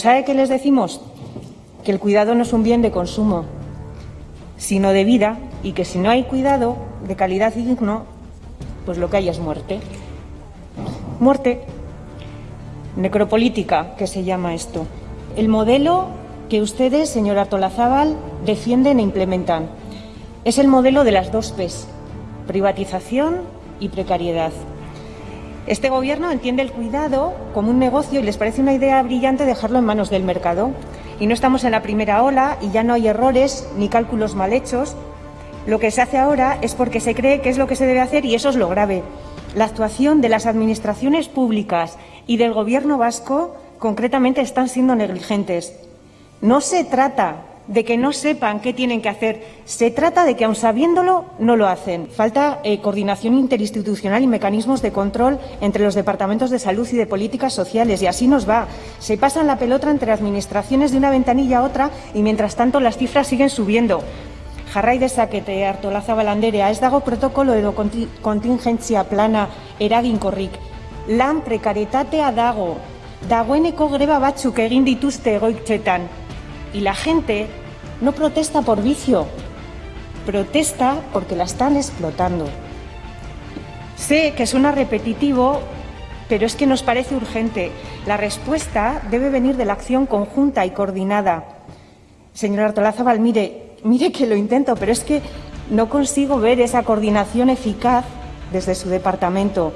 ¿Sabe qué les decimos? Que el cuidado no es un bien de consumo, sino de vida y que si no hay cuidado de calidad y digno, pues lo que hay es muerte. Muerte necropolítica, que se llama esto. El modelo que ustedes, señora Tolazábal, defienden e implementan es el modelo de las dos P's, privatización y precariedad. Este Gobierno entiende el cuidado como un negocio y les parece una idea brillante dejarlo en manos del mercado. Y no estamos en la primera ola y ya no hay errores ni cálculos mal hechos. Lo que se hace ahora es porque se cree que es lo que se debe hacer y eso es lo grave. La actuación de las administraciones públicas y del Gobierno vasco concretamente están siendo negligentes. No se trata de que no sepan qué tienen que hacer. Se trata de que, aun sabiéndolo, no lo hacen. Falta eh, coordinación interinstitucional y mecanismos de control entre los departamentos de salud y de políticas sociales. Y así nos va. Se pasan la pelota entre administraciones de una ventanilla a otra y, mientras tanto, las cifras siguen subiendo. Jarrai dezakete hartolaza balanderea, ez dago protokolo edo contingentzia plana eraginkorrik. Lan prekaritatea dago, dagoeneko greba batzuk egin dituzte egoitzetan. Y la gente no protesta por vicio, protesta porque la están explotando. Sé que suena repetitivo, pero es que nos parece urgente. La respuesta debe venir de la acción conjunta y coordinada. Señora Artolazábal, mire, mire que lo intento, pero es que no consigo ver esa coordinación eficaz desde su departamento.